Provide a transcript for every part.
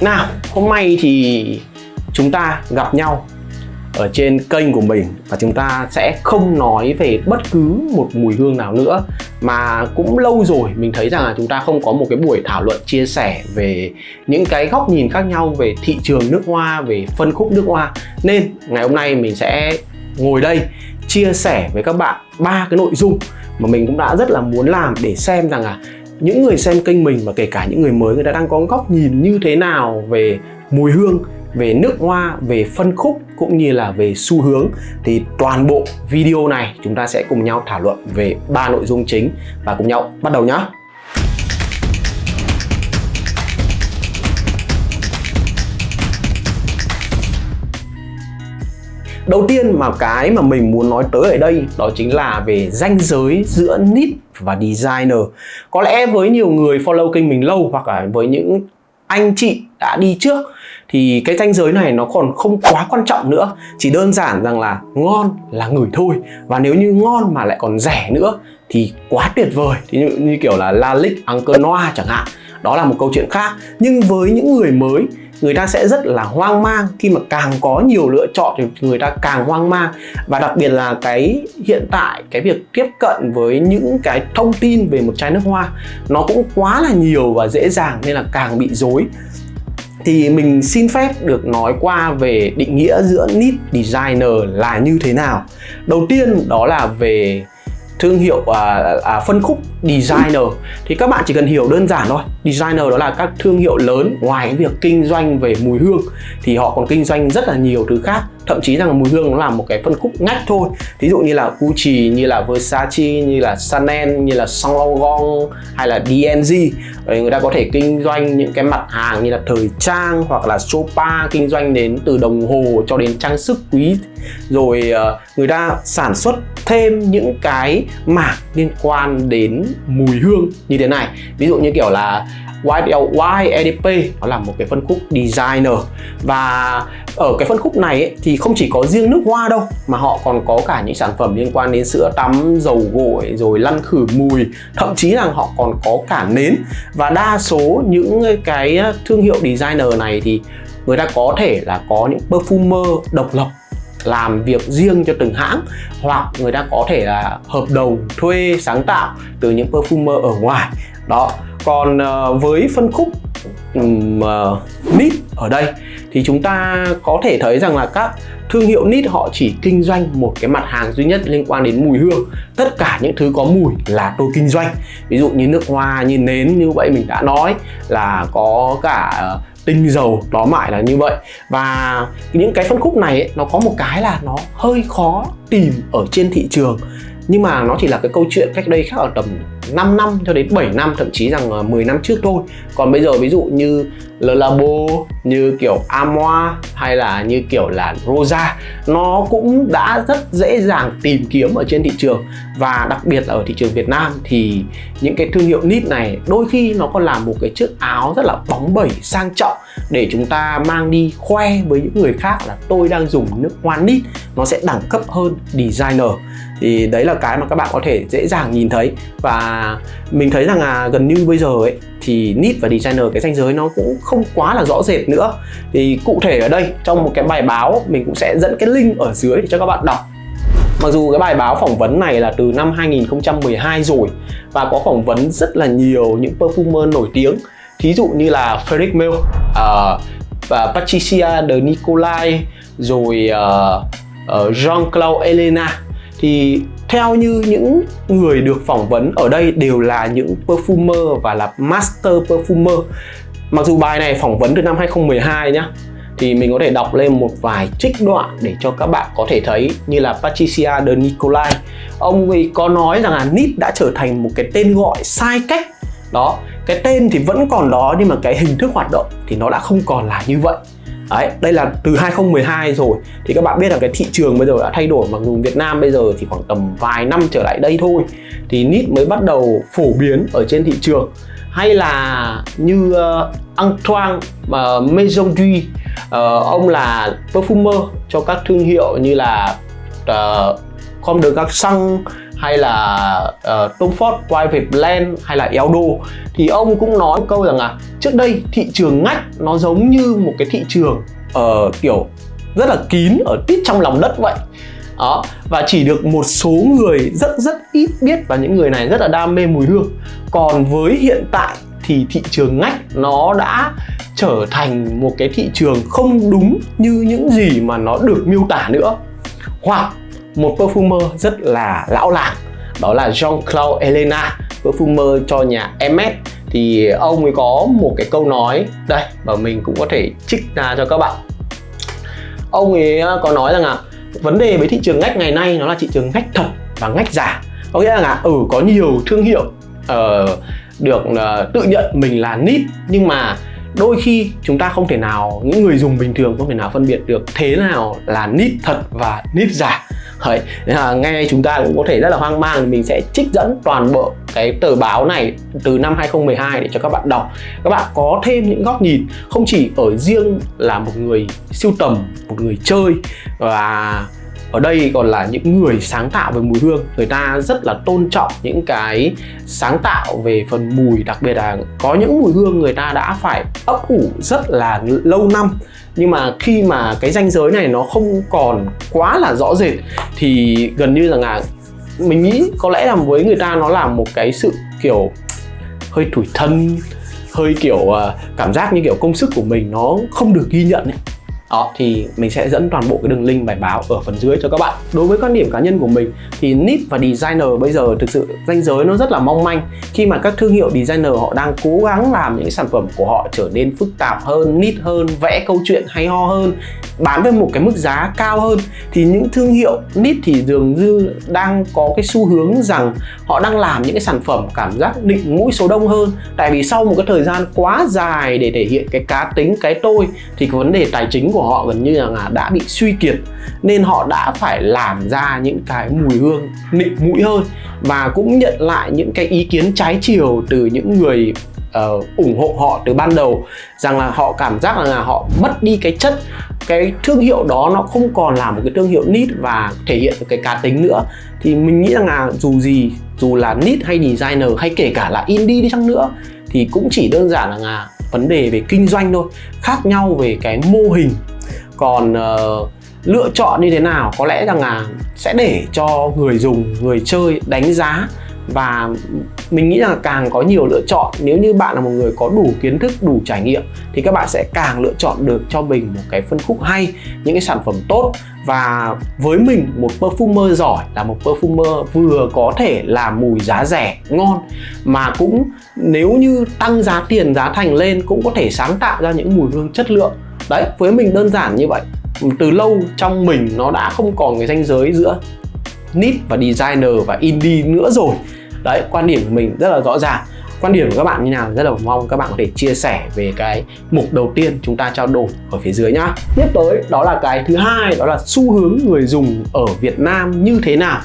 Nào, hôm nay thì chúng ta gặp nhau ở trên kênh của mình và chúng ta sẽ không nói về bất cứ một mùi hương nào nữa. Mà cũng lâu rồi mình thấy rằng là chúng ta không có một cái buổi thảo luận chia sẻ về những cái góc nhìn khác nhau về thị trường nước hoa về phân khúc nước hoa. Nên ngày hôm nay mình sẽ ngồi đây chia sẻ với các bạn ba cái nội dung mà mình cũng đã rất là muốn làm để xem rằng là những người xem kênh mình và kể cả những người mới người ta đang có góc nhìn như thế nào về mùi hương về nước hoa, về phân khúc cũng như là về xu hướng thì toàn bộ video này chúng ta sẽ cùng nhau thảo luận về ba nội dung chính và cùng nhau bắt đầu nhé. Đầu tiên mà cái mà mình muốn nói tới ở đây đó chính là về ranh giới giữa nít và designer. Có lẽ với nhiều người follow kênh mình lâu hoặc là với những anh chị đã đi trước thì cái ranh giới này nó còn không quá quan trọng nữa. Chỉ đơn giản rằng là ngon là ngửi thôi. Và nếu như ngon mà lại còn rẻ nữa thì quá tuyệt vời. Thì như, như kiểu là La Lick Uncle Noir chẳng hạn. Đó là một câu chuyện khác. Nhưng với những người mới người ta sẽ rất là hoang mang. Khi mà càng có nhiều lựa chọn thì người ta càng hoang mang. Và đặc biệt là cái hiện tại, cái việc tiếp cận với những cái thông tin về một chai nước hoa, nó cũng quá là nhiều và dễ dàng nên là càng bị dối thì mình xin phép được nói qua về định nghĩa giữa nip designer là như thế nào. Đầu tiên đó là về thương hiệu à, à, phân khúc designer. Thì các bạn chỉ cần hiểu đơn giản thôi. Designer đó là các thương hiệu lớn. Ngoài cái việc kinh doanh về mùi hương thì họ còn kinh doanh rất là nhiều thứ khác thậm chí rằng mùi hương nó là một cái phân khúc ngách thôi. Ví dụ như là Gucci, như là Versace, như là Chanel, như là Saint Laurent, hay là DNG người ta có thể kinh doanh những cái mặt hàng như là thời trang hoặc là Chopa kinh doanh đến từ đồng hồ cho đến trang sức quý. Rồi ờ, người ta sản xuất thêm những cái mảng liên quan đến mùi hương như thế này. Ví dụ như kiểu là YDP nó là một cái phân khúc designer. Và ở cái phân khúc này ấy, thì không chỉ có riêng nước hoa đâu mà họ còn có cả những sản phẩm liên quan đến sữa tắm, dầu gội rồi lăn khử mùi. Thậm chí là họ còn có cả nến. Và đa số những cái thương hiệu designer này thì người ta có thể là có những perfumer độc lập làm việc riêng cho từng hãng hoặc người ta có thể là hợp đồng thuê sáng tạo từ những perfumer ở ngoài. Đó còn ờ, với phân khúc um, uh, nít ở đây thì chúng ta có thể thấy rằng là các thương hiệu nít họ chỉ kinh doanh một cái mặt hàng duy nhất liên quan đến mùi hương. Tất cả những thứ có mùi là tôi kinh doanh. Ví dụ như nước hoa như nến như vậy mình đã nói là có cả ờ, tinh dầu đó mại là như vậy. Và những cái phân khúc này ấy, nó có một cái là nó hơi khó tìm ở trên thị trường nhưng mà nó chỉ là cái câu chuyện cách đây khác ở tầm 5 năm cho đến 7 năm, thậm chí rằng 10 năm trước thôi. Còn bây giờ ví dụ như Le Labo như kiểu Amoa hay là như kiểu là Rosa, nó cũng đã rất dễ dàng tìm kiếm ở trên thị trường. Và đặc biệt là ở thị trường Việt Nam thì những cái thương hiệu nít này đôi khi nó còn là một cái chiếc áo rất là bóng bẩy, sang trọng để chúng ta mang đi khoe với những người khác là tôi đang dùng nước hoa nít nó sẽ đẳng cấp hơn designer. Thì đấy là cái mà các bạn có thể dễ dàng nhìn thấy. Và mình thấy rằng là gần như bây giờ ấy, thì nít và designer cái ranh giới nó cũng không quá là rõ rệt nữa. Thì cụ thể ở đây, trong một cái bài báo, mình cũng sẽ dẫn cái link ở dưới để cho các bạn đọc. Mặc dù cái bài báo phỏng vấn này là từ năm 2012 rồi, và có phỏng vấn rất là nhiều những perfumer nổi tiếng thí dụ như là Frederic Mill uh, ờ, và Patricia de Nicolai rồi uh, uh, Jean-Claude Elena. Thì theo như những người được phỏng vấn ở đây đều là những perfumer và là master perfumer. Mặc dù bài này phỏng vấn từ năm 2012 nhá thì mình có thể đọc lên một vài trích đoạn để cho các bạn có thể thấy như là Patricia de Nicolai. Ông ấy có nói rằng là NIT đã trở thành một cái tên gọi sai cách. Đó cái tên thì vẫn còn đó nhưng mà cái hình thức hoạt động thì nó đã không còn là như vậy. Đấy, đây là từ 2012 rồi. Thì các bạn biết là cái thị trường bây giờ đã thay đổi mặc dù Việt Nam bây giờ thì khoảng tầm vài năm trở lại đây thôi. Thì nít mới bắt đầu phổ biến ở trên thị trường. Hay là như ờ, uh, Antoine uh, Maison Duy uh, ông là perfumer cho các thương hiệu như là uh, Comme de Garçon hay là uh, Tom Ford Private Blend hay là Eldo thì ông cũng nói câu rằng là trước đây thị trường ngách nó giống như một cái thị trường uh, kiểu rất là kín ở tít trong lòng đất vậy. Đó và chỉ được một số người rất rất ít biết và những người này rất là đam mê mùi hương. Còn với hiện tại thì thị trường ngách nó đã trở thành một cái thị trường không đúng như những gì mà nó được miêu tả nữa. Hoặc một perfumer rất là lão làng đó là Jean-Claude Elena perfumer cho nhà Hermes thì ông ấy có một cái câu nói đây và mình cũng có thể trích ra cho các bạn. Ông ấy ờ, có nói rằng là vấn đề với thị trường ngách ngày nay nó là thị trường ngách thật và ngách giả. Có nghĩa là ừ có nhiều thương hiệu uh, được uh, tự nhận mình là nít nhưng mà đôi khi chúng ta không thể nào những người dùng bình thường không thể nào phân biệt được thế nào là nít thật và nít giả. Đấy, là ngay chúng ta cũng có thể rất là hoang mang mình sẽ trích dẫn toàn bộ cái tờ báo này từ năm 2012 để cho các bạn đọc. Các bạn có thêm những góc nhìn không chỉ ở riêng là một người siêu tầm một người chơi và ở đây còn là những người sáng tạo về mùi hương. Người ta rất là tôn trọng những cái sáng tạo về phần mùi, đặc biệt là có những mùi hương người ta đã phải ấp ủ rất là lâu năm. Nhưng mà khi mà cái ranh giới này nó không còn quá là rõ rệt, thì gần như là mình nghĩ có lẽ là với người ta nó là một cái sự, kiểu, hơi tủi thân, hơi kiểu à, cảm giác như kiểu công sức của mình nó không được ghi nhận ấy đó, thì mình sẽ dẫn toàn bộ cái đường link bài báo ở phần dưới cho các bạn. Đối với quan điểm cá nhân của mình, thì nip và designer bây giờ thực sự danh giới nó rất là mong manh. Khi mà các thương hiệu designer họ đang cố gắng làm những sản phẩm của họ trở nên phức tạp hơn, nít hơn, vẽ câu chuyện hay ho hơn, bán với một cái mức giá cao hơn, thì những thương hiệu nít thì dường như đang có cái xu hướng rằng họ đang làm những cái sản phẩm cảm giác định mũi số đông hơn. Tại vì sau một cái thời gian quá dài để thể hiện cái cá tính, cái tôi, thì cái vấn đề tài chính của họ gần như là đã bị suy kiệt nên họ đã phải làm ra những cái mùi hương nịnh mũi hơn và cũng nhận lại những cái ý kiến trái chiều từ những người uh, ủng hộ họ từ ban đầu rằng là họ cảm giác là họ mất đi cái chất cái thương hiệu đó nó không còn là một cái thương hiệu nít và thể hiện được cái cá tính nữa. Thì mình nghĩ rằng là dù gì dù là nít hay designer hay kể cả là indie đi chăng nữa thì cũng chỉ đơn giản là, là vấn đề về kinh doanh thôi khác nhau về cái mô hình còn uh, lựa chọn như thế nào? Có lẽ rằng là sẽ để cho người dùng người chơi đánh giá và mình nghĩ là càng có nhiều lựa chọn. Nếu như bạn là một người có đủ kiến thức đủ trải nghiệm thì các bạn sẽ càng lựa chọn được cho mình một cái phân khúc hay những cái sản phẩm tốt. Và với mình một perfumer giỏi là một perfumer vừa có thể làm mùi giá rẻ ngon mà cũng nếu như tăng giá tiền giá thành lên cũng có thể sáng tạo ra những mùi hương chất lượng đấy, với mình đơn giản như vậy. Từ lâu trong mình nó đã không còn cái ranh giới giữa nít và designer và indie nữa rồi. Đấy, quan điểm của mình rất là rõ ràng. Quan điểm của các bạn như nào rất là mong các bạn có thể chia sẻ về cái mục đầu tiên chúng ta trao đổi ở phía dưới nhá. Tiếp tới, đó là cái thứ hai, đó là xu hướng người dùng ở Việt Nam như thế nào.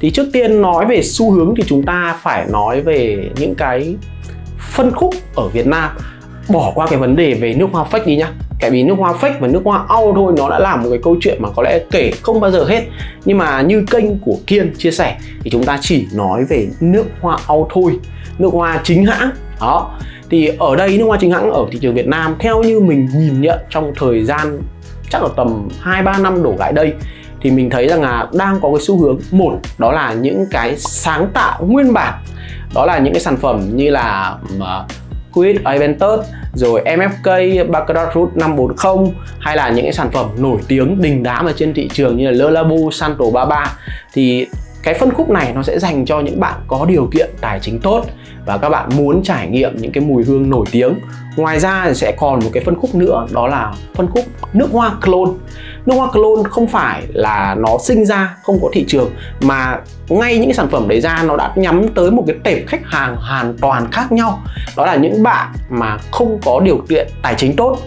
Thì trước tiên nói về xu hướng thì chúng ta phải nói về những cái phân khúc ở Việt Nam. Bỏ qua cái vấn đề về nước hoa fake đi nhá tại vì nước hoa fake và nước hoa au thôi nó đã làm một cái câu chuyện mà có lẽ kể không bao giờ hết. Nhưng mà như kênh của kiên chia sẻ thì chúng ta chỉ nói về nước hoa au thôi. Nước hoa chính hãng. Đó. Thì ở đây nước hoa chính hãng ở thị trường Việt Nam theo như mình nhìn nhận trong thời gian chắc là tầm 2-3 năm đổ lại đây thì mình thấy rằng là đang có cái xu hướng một đó là những cái sáng tạo nguyên bản. Đó là những cái sản phẩm như là Liquid Aventus rồi MFK Baccarat Root 540 hay là những cái sản phẩm nổi tiếng đình đám ở trên thị trường như là Le Labo, Santo 33 thì cái phân khúc này nó sẽ dành cho những bạn có điều kiện tài chính tốt và các bạn muốn trải nghiệm những cái mùi hương nổi tiếng. Ngoài ra thì sẽ còn một cái phân khúc nữa đó là phân khúc nước hoa clone nước hoa clone không phải là nó sinh ra không có thị trường, mà ngay những cái sản phẩm đấy ra nó đã nhắm tới một cái tệp khách hàng hoàn toàn khác nhau. Đó là những bạn mà không có điều kiện tài chính tốt,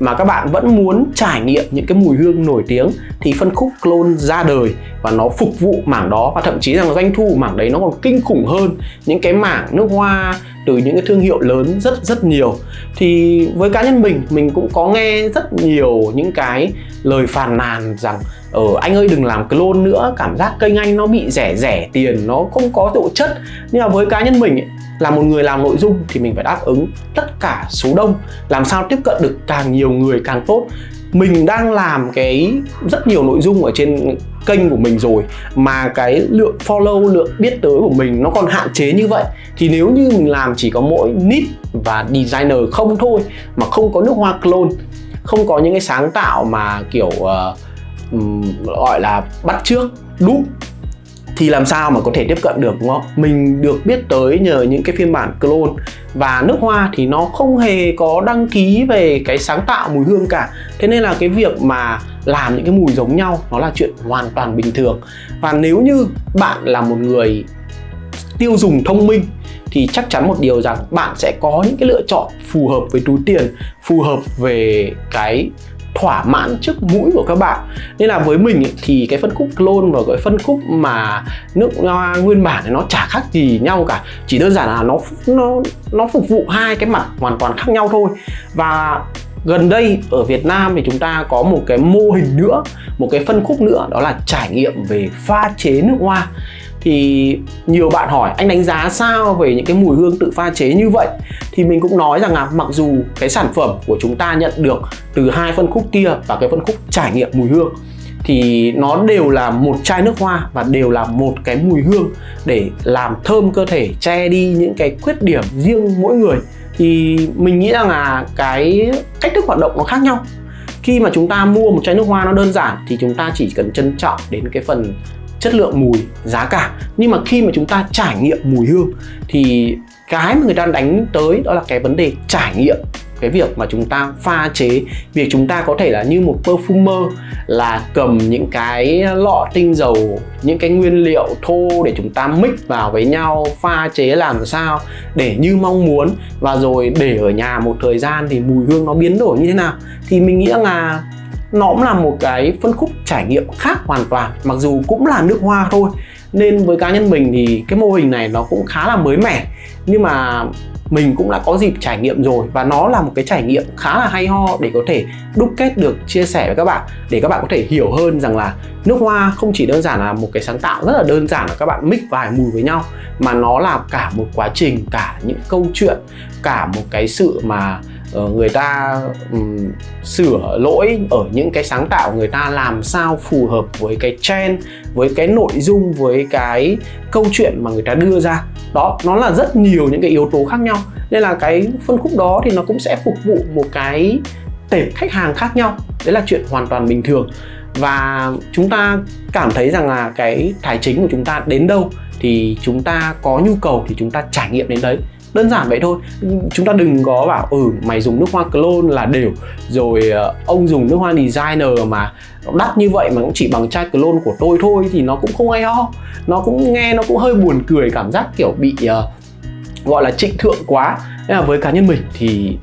mà các bạn vẫn muốn trải nghiệm những cái mùi hương nổi tiếng thì phân khúc clone ra đời và nó phục vụ mảng đó. Và thậm chí rằng doanh thu mảng đấy nó còn kinh khủng hơn. Những cái mảng nước hoa từ những cái thương hiệu lớn rất rất nhiều. Thì với cá nhân mình mình cũng có nghe rất nhiều những cái lời phàn nàn rằng ở ờ, anh ơi đừng làm clone nữa cảm giác kênh anh nó bị rẻ rẻ tiền nó không có độ chất. Nhưng mà với cá nhân mình ấy, là một người làm nội dung thì mình phải đáp ứng tất cả số đông. Làm sao tiếp cận được càng nhiều người càng tốt mình đang làm cái rất nhiều nội dung ở trên kênh của mình rồi mà cái lượng follow lượng biết tới của mình nó còn hạn chế như vậy. Thì nếu như mình làm chỉ có mỗi nít và designer không thôi mà không có nước hoa clone không có những cái sáng tạo mà kiểu uh, um, gọi là bắt trước đúc thì làm sao mà có thể tiếp cận được đúng không? Mình được biết tới nhờ những cái phiên bản clone và nước hoa thì nó không hề có đăng ký về cái sáng tạo mùi hương cả. Thế nên là cái việc mà làm những cái mùi giống nhau nó là chuyện hoàn toàn bình thường. Và nếu như bạn là một người tiêu dùng thông minh thì chắc chắn một điều rằng bạn sẽ có những cái lựa chọn phù hợp với túi tiền, phù hợp về cái thỏa mãn trước mũi của các bạn. Nên là với mình ấy, thì cái phân khúc clone và cái phân khúc mà nước hoa nguyên bản thì nó chả khác gì nhau cả. Chỉ đơn giản là nó nó nó phục vụ hai cái mặt hoàn toàn khác nhau thôi. Và gần đây ở Việt Nam thì chúng ta có một cái mô hình nữa một cái phân khúc nữa đó là trải nghiệm về pha chế nước hoa thì nhiều bạn hỏi, anh đánh giá sao về những cái mùi hương tự pha chế như vậy? Thì mình cũng nói rằng là mặc dù cái sản phẩm của chúng ta nhận được từ hai phân khúc kia và cái phân khúc trải nghiệm mùi hương, thì nó đều là một chai nước hoa và đều là một cái mùi hương để làm thơm cơ thể, che đi những cái khuyết điểm riêng mỗi người. Thì mình nghĩ rằng là cái cách thức hoạt động nó khác nhau. Khi mà chúng ta mua một chai nước hoa nó đơn giản thì chúng ta chỉ cần trân trọng đến cái phần chất lượng mùi, giá cả. Nhưng mà khi mà chúng ta trải nghiệm mùi hương, thì cái mà người ta đánh tới đó là cái vấn đề trải nghiệm. Cái việc mà chúng ta pha chế việc chúng ta có thể là như một perfumer là cầm những cái lọ tinh dầu, những cái nguyên liệu thô để chúng ta mix vào với nhau, pha chế làm sao để như mong muốn. Và rồi để ở nhà một thời gian thì mùi hương nó biến đổi như thế nào? Thì mình nghĩ là nó cũng là một cái phân khúc trải nghiệm khác hoàn toàn, mặc dù cũng là nước hoa thôi. Nên với cá nhân mình thì cái mô hình này nó cũng khá là mới mẻ, nhưng mà mình cũng đã có dịp trải nghiệm rồi và nó là một cái trải nghiệm khá là hay ho để có thể đúc kết được, chia sẻ với các bạn, để các bạn có thể hiểu hơn rằng là nước hoa không chỉ đơn giản là một cái sáng tạo rất là đơn giản là các bạn mix vài mùi với nhau, mà nó là cả một quá trình, cả những câu chuyện, cả một cái sự mà Ờ, người ta um, sửa lỗi ở những cái sáng tạo người ta làm sao phù hợp với cái trend với cái nội dung với cái câu chuyện mà người ta đưa ra. Đó nó là rất nhiều những cái yếu tố khác nhau. Nên là cái phân khúc đó thì nó cũng sẽ phục vụ một cái tệp khách hàng khác nhau. Đấy là chuyện hoàn toàn bình thường. Và chúng ta cảm thấy rằng là cái tài chính của chúng ta đến đâu thì chúng ta có nhu cầu thì chúng ta trải nghiệm đến đấy đơn giản vậy thôi. Chúng ta đừng có bảo ừ mày dùng nước hoa clone là đều. Rồi ờ, ông dùng nước hoa designer mà đắt như vậy mà cũng chỉ bằng chai clone của tôi thôi thì nó cũng không hay ho. Nó cũng nghe nó cũng hơi buồn cười cảm giác kiểu bị uh, gọi là trịnh thượng quá. Nên là với cá nhân mình thì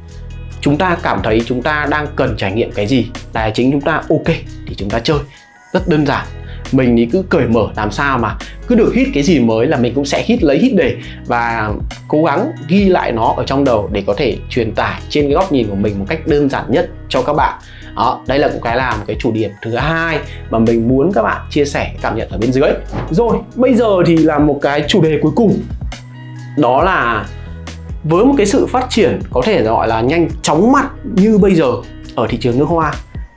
chúng ta cảm thấy chúng ta đang cần trải nghiệm cái gì? Tài chính chúng ta ok thì chúng ta chơi. Rất đơn giản mình thì cứ cởi mở làm sao mà cứ được hit cái gì mới là mình cũng sẽ hit lấy hit để và cố gắng ghi lại nó ở trong đầu để có thể truyền tải trên cái góc nhìn của mình một cách đơn giản nhất cho các bạn. Đó, đây là một cái làm cái chủ điểm thứ hai mà mình muốn các bạn chia sẻ cảm nhận ở bên dưới. Rồi, bây giờ thì là một cái chủ đề cuối cùng. Đó là với một cái sự phát triển có thể gọi là nhanh chóng mặt như bây giờ ở thị trường nước hoa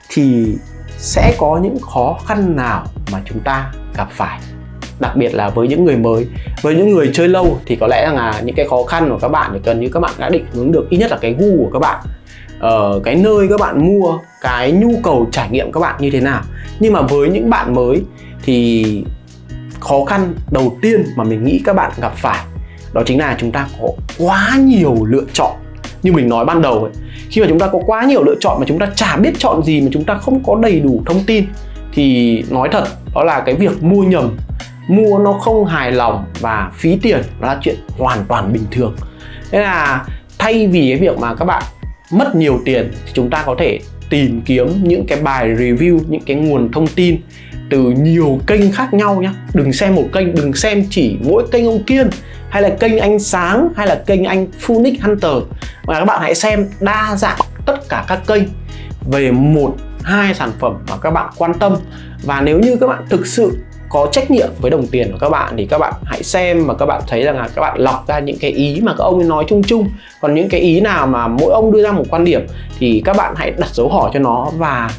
thì sẽ có những khó khăn nào mà chúng ta gặp phải? Đặc biệt là với những người mới, với những người chơi lâu thì có lẽ là những cái khó khăn của các bạn thì cần như các bạn đã định hướng được ít nhất là cái gu của các bạn. Ở cái nơi các bạn mua, cái nhu cầu trải nghiệm các bạn như thế nào. Nhưng mà với những bạn mới thì khó khăn đầu tiên mà mình nghĩ các bạn gặp phải đó chính là chúng ta có quá nhiều lựa chọn như mình nói ban đầu ấy, khi mà chúng ta có quá nhiều lựa chọn mà chúng ta chả biết chọn gì, mà chúng ta không có đầy đủ thông tin, thì nói thật, đó là cái việc mua nhầm. Mua nó không hài lòng và phí tiền là chuyện hoàn toàn bình thường. Nên là thay vì cái việc mà các bạn mất nhiều tiền thì chúng ta có thể tìm kiếm những cái bài review, những cái nguồn thông tin từ nhiều kênh khác nhau nhé đừng xem một kênh, đừng xem chỉ mỗi kênh ông kiên hay là kênh anh sáng, hay là kênh anh Phoenix Hunter. Và các bạn hãy xem đa dạng tất cả các kênh về một, hai sản phẩm mà các bạn quan tâm. Và nếu như các bạn thực sự có trách nhiệm với đồng tiền của các bạn thì các bạn hãy xem và các bạn thấy rằng là các bạn lọc ra những cái ý mà các ông ấy nói chung chung. Còn những cái ý nào mà mỗi ông đưa ra một quan điểm thì các bạn hãy đặt dấu hỏi cho nó và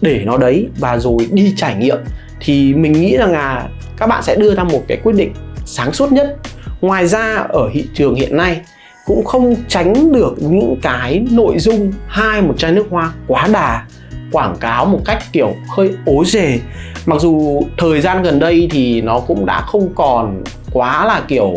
để nó đấy. Và rồi đi trải nghiệm thì mình nghĩ rằng là các bạn sẽ đưa ra một cái quyết định sáng suốt nhất ngoài ra ở thị trường hiện nay cũng không tránh được những cái nội dung hai một chai nước hoa quá đà quảng cáo một cách kiểu hơi ố dề. Mặc dù thời gian gần đây thì nó cũng đã không còn quá là kiểu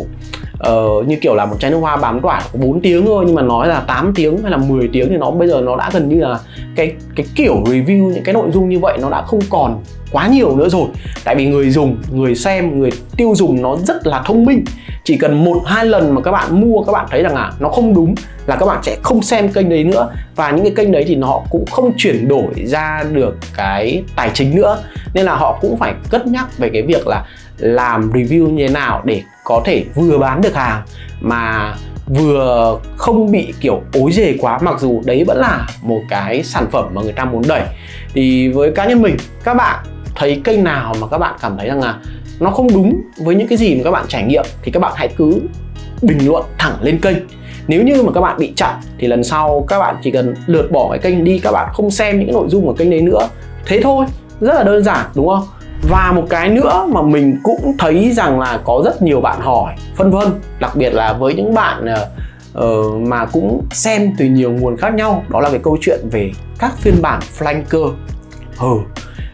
uh, như kiểu là một chai nước hoa bám tỏa 4 tiếng thôi nhưng mà nói là 8 tiếng hay là 10 tiếng thì nó bây giờ nó đã gần như là cái cái kiểu review những cái nội dung như vậy nó đã không còn quá nhiều nữa rồi. Tại vì người dùng, người xem, người tiêu dùng nó rất là thông minh. Chỉ cần một, hai lần mà các bạn mua, các bạn thấy rằng là nó không đúng là các bạn sẽ không xem kênh đấy nữa. Và những cái kênh đấy thì họ cũng không chuyển đổi ra được cái tài chính nữa. Nên là họ cũng phải cất nhắc về cái việc là làm review như thế nào để có thể vừa bán được hàng mà vừa không bị kiểu ối dề quá, mặc dù đấy vẫn là một cái sản phẩm mà người ta muốn đẩy. Thì với cá nhân mình, các bạn thấy kênh nào mà các bạn cảm thấy rằng là nó không đúng với những cái gì mà các bạn trải nghiệm thì các bạn hãy cứ bình luận thẳng lên kênh. Nếu như mà các bạn bị chặn thì lần sau các bạn chỉ cần lượt bỏ cái kênh đi các bạn không xem những cái nội dung của kênh đấy nữa. Thế thôi rất là đơn giản đúng không? Và một cái nữa mà mình cũng thấy rằng là có rất nhiều bạn hỏi phân vân đặc biệt là với những bạn uh, mà cũng xem từ nhiều nguồn khác nhau đó là cái câu chuyện về các phiên bản flanker. Ừ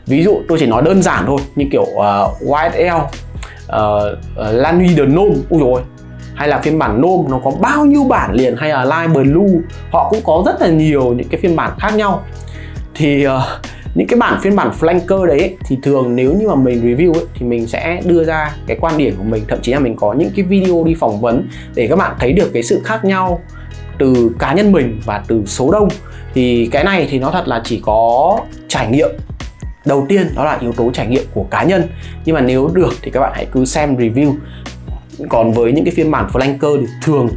ví dụ tôi chỉ nói đơn giản thôi như kiểu uh, YSL uh, uh, Lanui The Nôm ui rồi hay là phiên bản Nôm nó có bao nhiêu bản liền hay là Live Blue họ cũng có rất là nhiều những cái phiên bản khác nhau. Thì uh, những cái bản phiên bản flanker đấy ấy, thì thường nếu như mà mình review ấy, thì mình sẽ đưa ra cái quan điểm của mình. Thậm chí là mình có những cái video đi phỏng vấn để các bạn thấy được cái sự khác nhau từ cá nhân mình và từ số đông. Thì cái này thì nó thật là chỉ có trải nghiệm đầu tiên, đó là yếu tố trải nghiệm của cá nhân. Nhưng mà nếu được thì các bạn hãy cứ xem review. Còn với những cái phiên bản flanker thì thường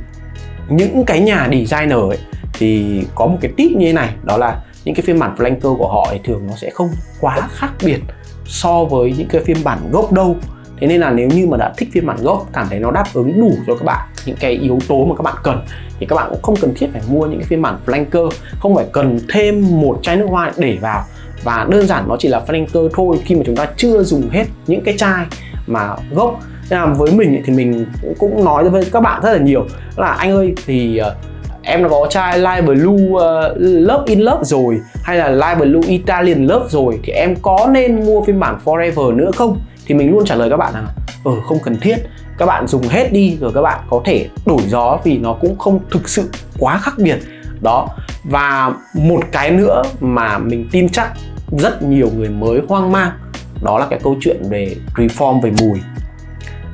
những cái nhà designer ấy, thì có một cái tip như thế này, đó là những cái phiên bản flanker của họ thì thường nó sẽ không quá khác biệt so với những cái phiên bản gốc đâu. Thế nên là nếu như mà đã thích phiên bản gốc, cảm thấy nó đáp ứng đủ cho các bạn những cái yếu tố mà các bạn cần, thì các bạn cũng không cần thiết phải mua những cái phiên bản flanker. Không phải cần thêm một chai nước hoa để vào và đơn giản nó chỉ là flanker thôi khi mà chúng ta chưa dùng hết những cái chai mà gốc. Nên là với mình thì mình cũng nói với các bạn rất là nhiều. Là anh ơi thì ờ, em đã có chai Light Blue uh, Love in Love rồi hay là Light Blue Italian Love rồi thì em có nên mua phiên bản Forever nữa không? Thì mình luôn trả lời các bạn rằng ừ không cần thiết. Các bạn dùng hết đi rồi các bạn có thể đổi gió vì nó cũng không thực sự quá khác biệt. Đó và một cái nữa mà mình tin chắc rất nhiều người mới hoang mang, đó là cái câu chuyện về reform về mùi.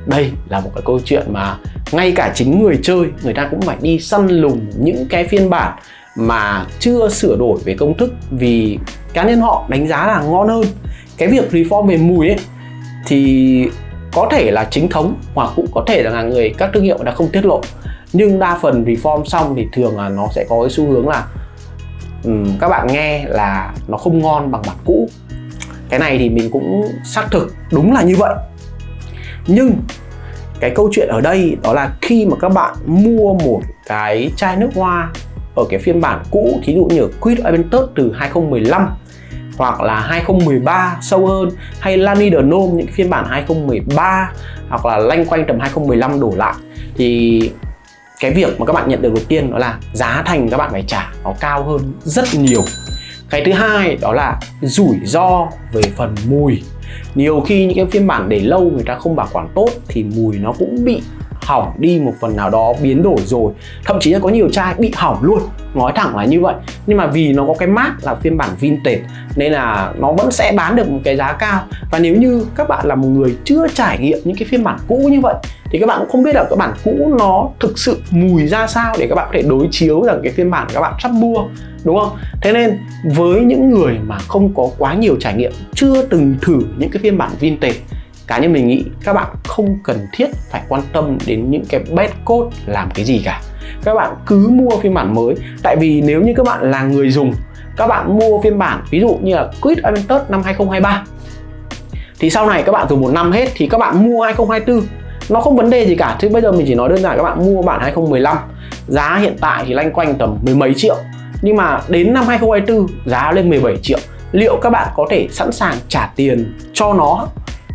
Đây là một cái câu chuyện mà ngay cả chính người chơi, người ta cũng phải đi săn lùng những cái phiên bản mà chưa sửa đổi về công thức vì cá nhân họ đánh giá là ngon hơn. Cái việc reform về mùi ấy thì có thể là chính thống hoặc cũng có thể là người các thương hiệu đã không tiết lộ nhưng đa phần reform xong thì thường là nó sẽ có cái xu hướng là um, các bạn nghe là nó không ngon bằng bản cũ. Cái này thì mình cũng xác thực đúng là như vậy. Nhưng cái câu chuyện ở đây đó là khi mà các bạn mua một cái chai nước hoa ở cái phiên bản cũ thí dụ như Quid Aventus từ 2015 hoặc là 2013 sâu hơn hay Lani de Nome những phiên bản 2013 hoặc là lanh quanh tầm 2015 đổ lại thì cái việc mà các bạn nhận được đầu tiên đó là giá thành các bạn phải trả nó cao hơn rất nhiều. Cái thứ hai đó là rủi ro về phần mùi. Nhiều khi những cái phiên bản để lâu người ta không bảo quản tốt thì mùi nó cũng bị hỏng đi một phần nào đó, biến đổi rồi. Thậm chí là có nhiều chai bị hỏng luôn. Nói thẳng là như vậy. Nhưng mà vì nó có cái mát là phiên bản vintage, nên là nó vẫn sẽ bán được một cái giá cao. Và nếu như các bạn là một người chưa trải nghiệm những cái phiên bản cũ như vậy, thì các bạn cũng không biết là cái bản cũ nó thực sự mùi ra sao để các bạn có thể đối chiếu rằng cái phiên bản các bạn sắp mua, đúng không? Thế nên với những người mà không có quá nhiều trải nghiệm, chưa từng thử những cái phiên bản vintage, cá nhân mình nghĩ các bạn không cần thiết phải quan tâm đến những cái bad code làm cái gì cả. Các bạn cứ mua phiên bản mới. Tại vì nếu như các bạn là người dùng, các bạn mua phiên bản, ví dụ như là Quid Aventus năm 2023 thì sau này các bạn dùng một năm hết thì các bạn mua 2024 nó không vấn đề gì cả, chứ bây giờ mình chỉ nói đơn giản các bạn mua bản 2015 giá hiện tại thì lanh quanh tầm mười mấy triệu. Nhưng mà đến năm 2024 giá lên 17 triệu. Liệu các bạn có thể sẵn sàng trả tiền cho nó?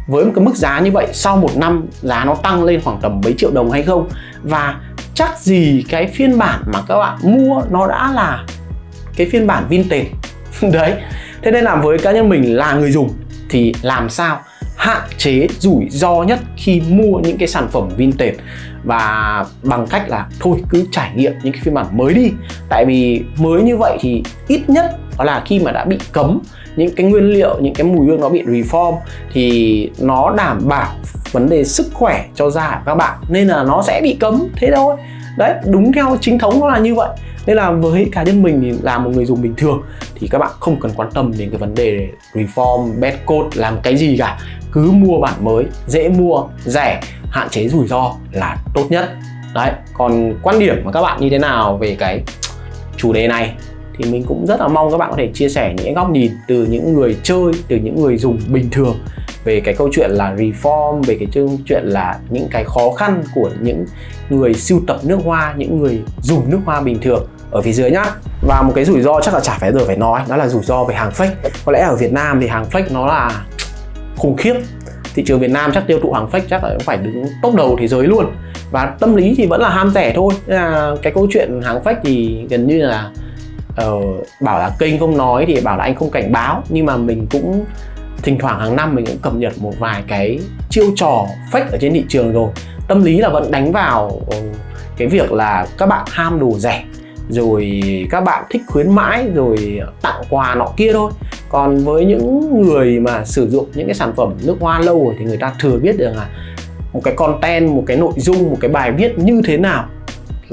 Với một cái mức giá như vậy, sau một năm giá nó tăng lên khoảng tầm mấy triệu đồng hay không? Và chắc gì cái phiên bản mà các bạn mua nó đã là cái phiên bản vintage? Đấy, thế nên là với cá nhân mình là người dùng thì làm sao hạn chế rủi ro nhất khi mua những cái sản phẩm vintage? Và bằng cách là thôi, cứ trải nghiệm những cái phiên bản mới đi. Tại vì mới như vậy thì ít nhất đó là khi mà đã bị cấm những cái nguyên liệu, những cái mùi hương nó bị reform thì nó đảm bảo vấn đề sức khỏe cho da của các bạn. Nên là nó sẽ bị cấm, thế thôi. Đấy, đúng theo chính thống nó là như vậy. Nên là với cá nhân mình thì là một người dùng bình thường thì các bạn không cần quan tâm đến cái vấn đề reform bad code, làm cái gì cả. Cứ mua bản mới, dễ mua, rẻ, hạn chế rủi ro là tốt nhất. Đấy, còn quan điểm của các bạn như thế nào về cái chủ đề này? Thì mình cũng rất là mong các bạn có thể chia sẻ những góc nhìn từ những người chơi, từ những người dùng bình thường về cái câu chuyện là reform, về cái câu chuyện là những cái khó khăn của những người sưu tập nước hoa, những người dùng nước hoa bình thường ở phía dưới nhá. Và một cái rủi ro chắc là chả phải giờ phải nói, đó là rủi ro về hàng fake. Có lẽ ở Việt Nam thì hàng fake nó là khủng khiếp. Thị trường Việt Nam chắc tiêu thụ hàng fake chắc là cũng phải đứng top đầu thế giới luôn. Và tâm lý thì vẫn là ham rẻ thôi. Nên là cái câu chuyện hàng fake thì gần như là uh, bảo là kênh không nói thì bảo là anh không cảnh báo. Nhưng mà mình cũng thỉnh thoảng hàng năm mình cũng cập nhật một vài cái chiêu trò fake ở trên thị trường rồi. Tâm lý là vẫn đánh vào ừ, cái việc là các bạn ham đồ rẻ rồi các bạn thích khuyến mãi rồi tặng quà nọ kia thôi. Còn với những người mà sử dụng những cái sản phẩm nước hoa lâu rồi thì người ta thừa biết được là một cái content một cái nội dung một cái bài viết như thế nào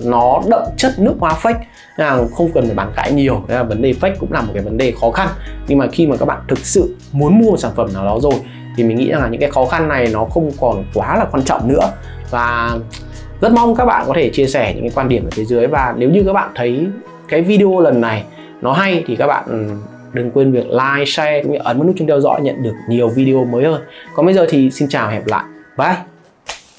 nó đậm chất nước hoa fake là không cần phải bàn cãi nhiều nên là vấn đề fake cũng là một cái vấn đề khó khăn nhưng mà khi mà các bạn thực sự muốn mua sản phẩm nào đó rồi thì mình nghĩ rằng là những cái khó khăn này nó không còn quá là quan trọng nữa và rất mong các bạn có thể chia sẻ những cái quan điểm ở phía dưới và nếu như các bạn thấy cái video lần này nó hay thì các bạn ừ, đừng quên việc like, share cũng như ấn vào nút chuông theo dõi nhận được nhiều video mới hơn. Còn bây giờ thì xin chào hẹn gặp lại. Bye!